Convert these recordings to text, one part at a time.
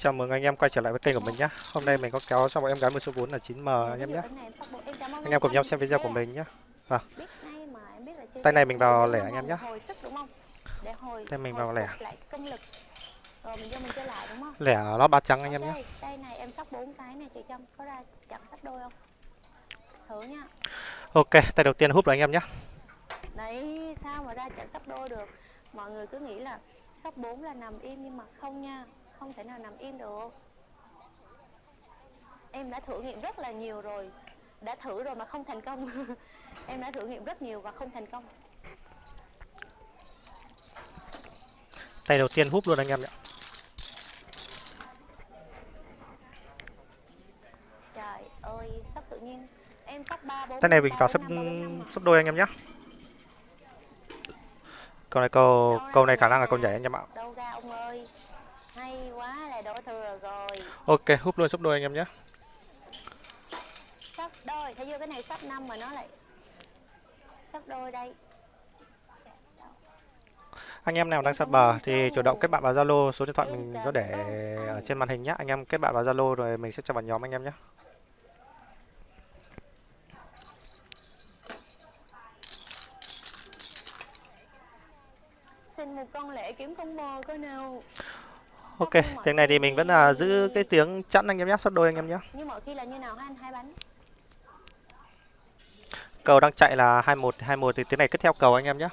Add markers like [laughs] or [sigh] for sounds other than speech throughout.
Chào mừng anh em quay trở lại với kênh của mình nhé. Hôm nay mình có kéo cho bọn em gái 10 số 4 là 9M anh em nhé. Anh em cùng nhau xem video của mình nhé. Vâng. Tay này mình vào lẻ anh em nhé. Tay mình vào lẻ. Lẻ nó ba trắng anh em nhé. Đây này em sóc 4 cái này chị Trâm có ra chặn sóc đôi không? Thử nha. Ok, tay đầu tiên hút rồi anh em nhé. Đấy, sao mà ra chặn sóc đôi được? Mọi người cứ nghĩ là sóc 4 là nằm im nhưng mà không nha không thể nào nằm im được. Em đã thử nghiệm rất là nhiều rồi. Đã thử rồi mà không thành công. [laughs] Em đã thử nghiệm rất nhiều và không thành công. Tay đầu tiên hút luôn anh em nhé. Trời ơi sắp tự nhiên. Em sắp ba bốn tay này mình vào sắp sắp đôi anh em nhé. Câu này câu câu này khả năng là câu nhảy anh em ạ đâu ra ông ơi hay quá là đổ thừa rồi ok hút luôn sắp đôi anh em nhé. Sắp đôi thấy chưa? Cái này sắp năm mà nó lại sắp đôi đây. Anh em nào đang sắp bờ thì chủ động kết bạn vào Zalo số điện thoại mình có để ở trên màn hình nhé anh em kết bạn vào Zalo rồi mình sẽ cho vào nhóm anh em nhé. Xin một con lễ kiếm combo có nào Ok, tiếng này thì mình vẫn là giữ cái tiếng chẵn anh em nhé, sắp đôi anh em nhé. Như mọi khi là như nào anh hai bánh. Cầu đang chạy là 21 21 thì tiếng này cứ theo cầu anh em nhé.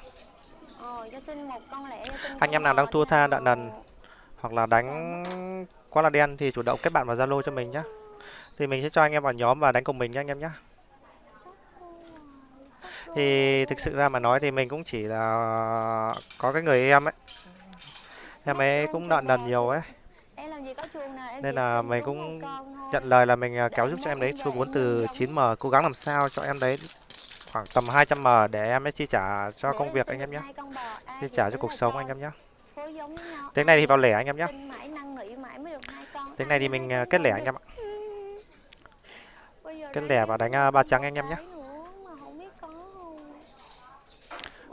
Anh em nào đang thua tha đạn đần hoặc là đánh quá là đen thì chủ động kết bạn vào Zalo cho mình nhé. Thì mình sẽ cho anh em vào nhóm và đánh cùng mình nhé anh em nhé. Thì thực sự ra mà nói thì mình cũng chỉ là có cái người em ấy em ấy cũng nợ nần nhiều ấy. Nên là mình cũng nhận lời là mình à, kéo giúp cho em đấy. số 4 từ 9M cố gắng làm sao cho em đấy. Khoảng tầm 200M để em ấy chi trả cho công việc anh em nhé chi trả cho cuộc sống anh em nhé tiếng này thì vào lẻ anh em nhé tiếng này thì mình à, kết lẻ anh em ạ. [laughs] Kết lẻ và đánh à, ba trắng anh em nhé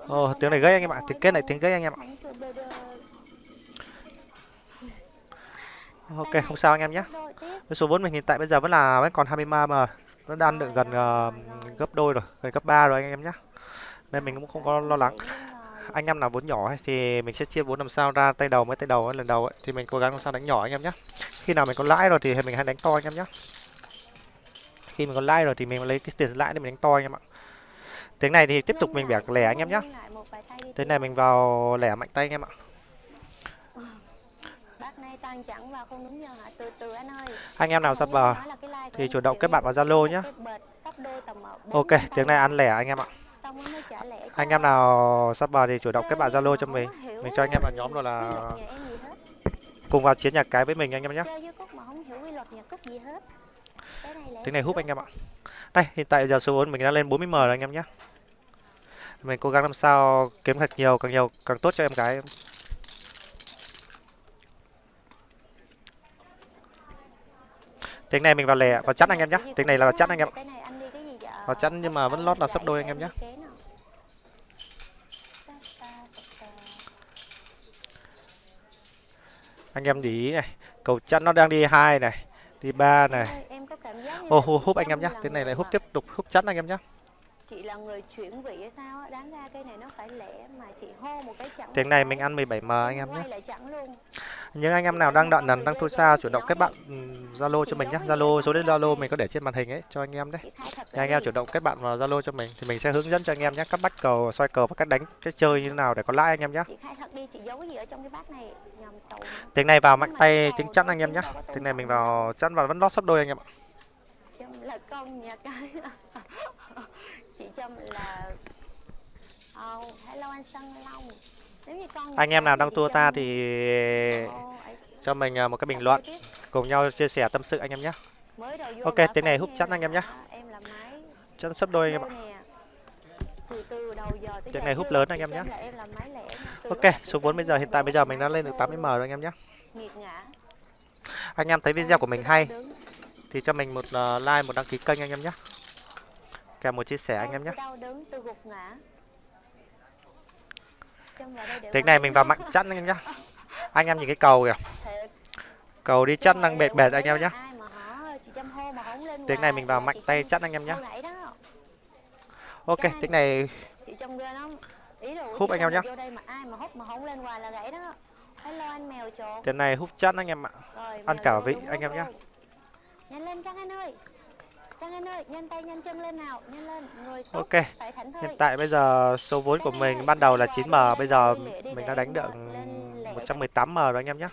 Ồ, oh, tiếng này gây anh em ạ, tiếng kết này tiếng gây anh em ạ. Ok, không sao anh em nhé. Với số vốn mình hiện tại bây giờ vẫn là vẫn còn 23 mà nó đang được gần uh, gấp đôi rồi, gần gấp 3 rồi anh em nhé. Nên mình cũng không có lo lắng. Anh em nào vốn nhỏ ấy, thì mình sẽ chia vốn làm sao ra tay đầu mới tay đầu ấy, lần đầu ấy, thì mình cố gắng làm sao đánh nhỏ anh em nhé. Khi nào mình có lãi rồi thì mình hay đánh to anh em nhé. Khi mình có lãi rồi thì mình lấy cái tiền lãi để mình đánh to anh em ạ. Tiếng này thì tiếp tục mình bẻ lẻ anh em nhé. Tiếng này mình vào lẻ mạnh tay anh em ạ. Anh em nào sắp bờ thì chủ động kết bạn vào Zalo nhé. Ok, tiếng này ăn lẻ anh em ạ. Anh em nào sắp bờ thì chủ động kết bạn Zalo cho mình. Mình cho anh em vào nhóm rồi là cùng vào chiến nhạc cái với mình anh em nhé. Tiếng này hút anh em ạ. Đây, hiện tại giờ số 4 mình đã lên 40M rồi anh em nhé. Mình cố gắng làm sao kiếm thật nhiều, càng nhiều càng tốt cho em gái. Tiếng này mình vào lẻ, vào chắn anh em nhé. Tiếng này là vào chắn anh em. Vào chắn nhưng mà vẫn lót là sắp đôi anh em nhé. Anh em để ý này, cầu chắn nó đang đi hai này, đi ba này. Ô oh, húp anh em nhé. Tiếng này lại húp tiếp tục húp chắn anh em nhé chị là người chuyển vị hay sao á? Đáng ra cây này nó phải lẻ mà chị hô một cái chặng tiếng này mình ăn 17m anh em nhé. những anh em nào đang đợi nần đang thua xa chủ động kết bạn ừ, zalo cho mình nhé. zalo số đến zalo mình có để trên màn hình ấy cho anh em đấy. Thì anh em chủ động kết bạn vào zalo cho mình thì mình sẽ hướng dẫn cho anh em nhé. Các bắt cầu xoay cầu và cách đánh cái chơi như thế nào để có lãi anh em nhé. Tiếng này vào mạnh tay tiếng chắn anh em nhé. tiếng này mình vào chắn và vẫn lót sắp đôi anh em ạ. Là con nhà cái chị Trâm là oh, hello anh Sơn Long nếu như con anh em nào đang tua ta thì cho mình à, một cái bình luận cùng nhau chia sẻ tâm sự anh em nhé. Ok tiếng này hút chắn anh em nhé. chắn sắp đôi anh em ạ tiếng này hút lớn anh em nhé. ok số vốn bây giờ hiện tại bây giờ mình đã lên được 80 m rồi anh em nhé. Anh em thấy video của mình hay thì cho mình một uh, like một đăng ký kênh anh em nhé kèm một chia sẻ anh em nhé. tiếng này mình vào mạnh chắn anh em nhé. Anh em nhìn cái cầu kìa. Cầu đi mà năng bệt bệt anh em lên Tiếng này mình vào mạnh tay chắt anh em đó. Ok, tiếng này Húp anh em trộn tiếng này hút chắt anh em ạ. Ăn cả vị anh em nhanh lên căng anh ơi căng anh ơi nhanh tay nhanh chân lên nào nhanh lên người tốt Ok. Hiện tại bây giờ số vốn của mình ban đầu là 9M, bây giờ mình đã đánh được 118M rồi anh em nhé.